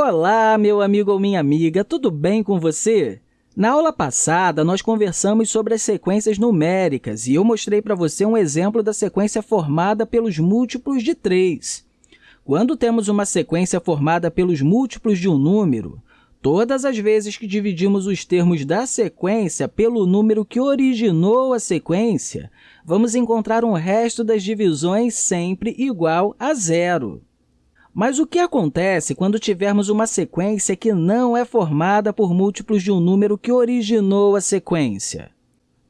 Olá, meu amigo ou minha amiga, tudo bem com você? Na aula passada, nós conversamos sobre as sequências numéricas e eu mostrei para você um exemplo da sequência formada pelos múltiplos de 3. Quando temos uma sequência formada pelos múltiplos de um número, todas as vezes que dividimos os termos da sequência pelo número que originou a sequência, vamos encontrar um resto das divisões sempre igual a zero. Mas o que acontece quando tivermos uma sequência que não é formada por múltiplos de um número que originou a sequência?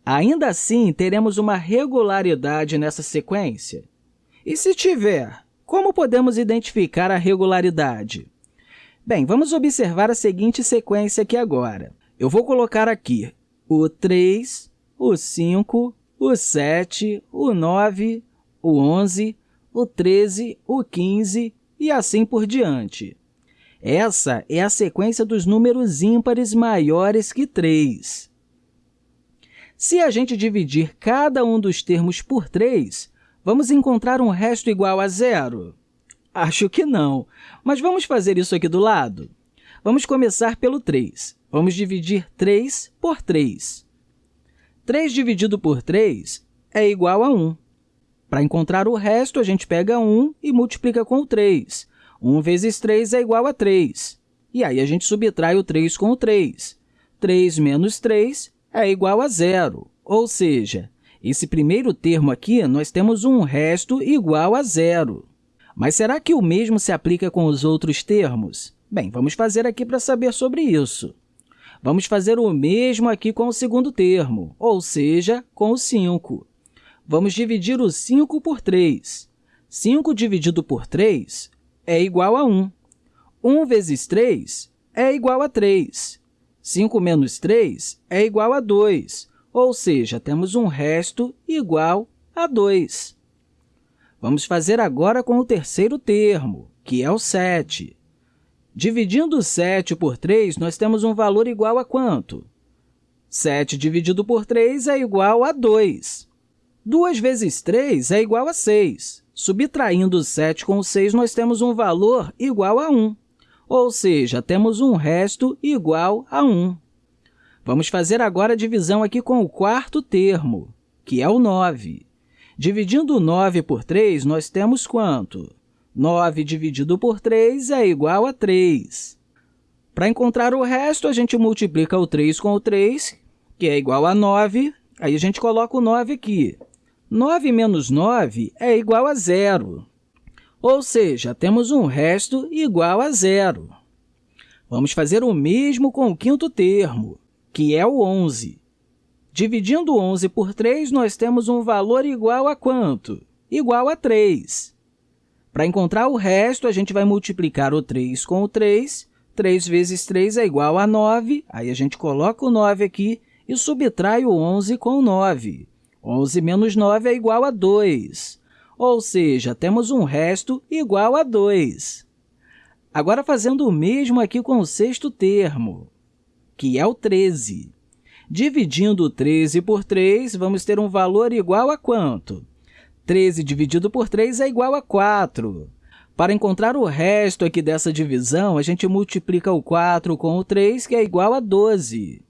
Ainda assim, teremos uma regularidade nessa sequência? E se tiver, como podemos identificar a regularidade? Bem, vamos observar a seguinte sequência aqui agora. Eu vou colocar aqui o 3, o 5, o 7, o 9, o 11, o 13, o 15 e assim por diante. Essa é a sequência dos números ímpares maiores que 3. Se a gente dividir cada um dos termos por 3, vamos encontrar um resto igual a zero? Acho que não, mas vamos fazer isso aqui do lado. Vamos começar pelo 3. Vamos dividir 3 por 3. 3 dividido por 3 é igual a 1. Para encontrar o resto, a gente pega 1 e multiplica com o 3. 1 vezes 3 é igual a 3. E aí, a gente subtrai o 3 com o 3. 3 menos 3 é igual a zero, ou seja, esse primeiro termo aqui, nós temos um resto igual a zero. Mas será que o mesmo se aplica com os outros termos? Bem, vamos fazer aqui para saber sobre isso. Vamos fazer o mesmo aqui com o segundo termo, ou seja, com o 5. Vamos dividir o 5 por 3. 5 dividido por 3 é igual a 1. 1 vezes 3 é igual a 3. 5 menos 3 é igual a 2, ou seja, temos um resto igual a 2. Vamos fazer agora com o terceiro termo, que é o 7. Dividindo 7 por 3, nós temos um valor igual a quanto? 7 dividido por 3 é igual a 2. 2 vezes 3 é igual a 6. Subtraindo 7 com 6, nós temos um valor igual a 1, ou seja, temos um resto igual a 1. Vamos fazer agora a divisão aqui com o quarto termo, que é o 9. Dividindo 9 por 3, nós temos quanto? 9 dividido por 3 é igual a 3. Para encontrar o resto, a gente multiplica o 3 com o 3, que é igual a 9. Aí, a gente coloca o 9 aqui. 9 menos 9 é igual a zero, ou seja, temos um resto igual a zero. Vamos fazer o mesmo com o quinto termo, que é o 11. Dividindo 11 por 3, nós temos um valor igual a quanto? Igual a 3. Para encontrar o resto, a gente vai multiplicar o 3 com o 3. 3 vezes 3 é igual a 9. Aí, a gente coloca o 9 aqui e subtrai o 11 com o 9. 11 menos 9 é igual a 2, ou seja, temos um resto igual a 2. Agora, fazendo o mesmo aqui com o sexto termo, que é o 13. Dividindo 13 por 3, vamos ter um valor igual a quanto? 13 dividido por 3 é igual a 4. Para encontrar o resto aqui dessa divisão, a gente multiplica o 4 com o 3, que é igual a 12.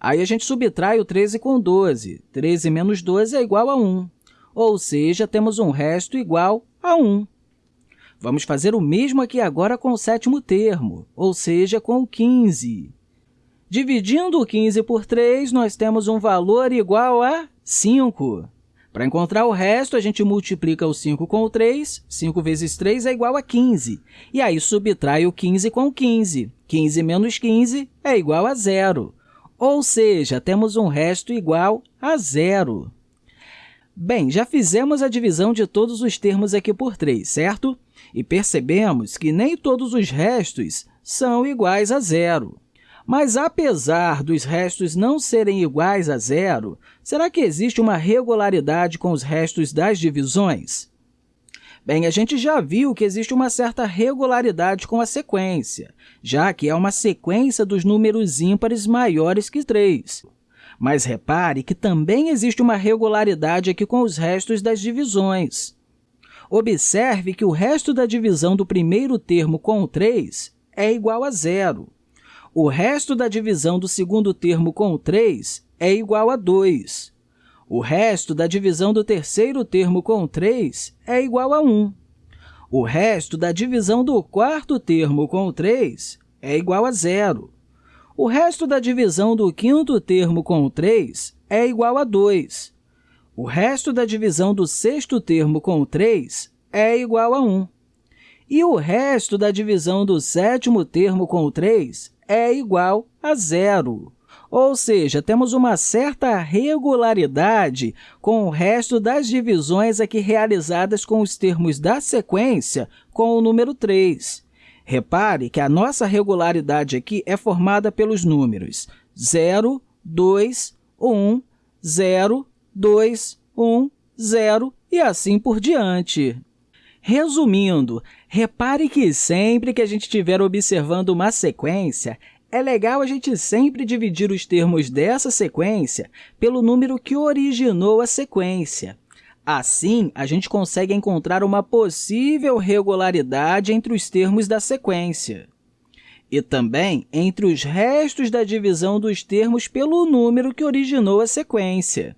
Aí a gente subtrai o 13 com 12. 13 menos 12 é igual a 1, ou seja, temos um resto igual a 1. Vamos fazer o mesmo aqui agora com o sétimo termo, ou seja, com o 15. Dividindo o 15 por 3, nós temos um valor igual a 5. Para encontrar o resto, a gente multiplica o 5 com o 3. 5 vezes 3 é igual a 15. E aí, subtrai o 15 com o 15. 15 menos 15 é igual a zero ou seja, temos um resto igual a zero. Bem, já fizemos a divisão de todos os termos aqui por 3, certo? E percebemos que nem todos os restos são iguais a zero. Mas, apesar dos restos não serem iguais a zero, será que existe uma regularidade com os restos das divisões? Bem, a gente já viu que existe uma certa regularidade com a sequência, já que é uma sequência dos números ímpares maiores que 3. Mas repare que também existe uma regularidade aqui com os restos das divisões. Observe que o resto da divisão do primeiro termo com o 3 é igual a zero. O resto da divisão do segundo termo com o 3 é igual a 2. O resto da divisão do terceiro termo com o 3 é igual a 1. O resto da divisão do quarto termo com o 3 é igual a zero. O resto da divisão do quinto termo com o 3 é igual a 2. O resto da divisão do sexto termo com o 3 é igual a 1. E o resto da divisão do sétimo termo com o 3 é igual a zero. Ou seja, temos uma certa regularidade com o resto das divisões aqui realizadas com os termos da sequência com o número 3. Repare que a nossa regularidade aqui é formada pelos números 0, 2, 1, 0, 2, 1, 0 e assim por diante. Resumindo, repare que sempre que a gente estiver observando uma sequência, é legal a gente sempre dividir os termos dessa sequência pelo número que originou a sequência. Assim, a gente consegue encontrar uma possível regularidade entre os termos da sequência e também entre os restos da divisão dos termos pelo número que originou a sequência.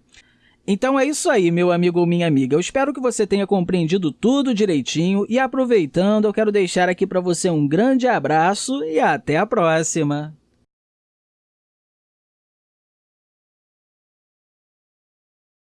Então é isso aí, meu amigo ou minha amiga. Eu espero que você tenha compreendido tudo direitinho e, aproveitando, eu quero deixar aqui para você um grande abraço e até a próxima!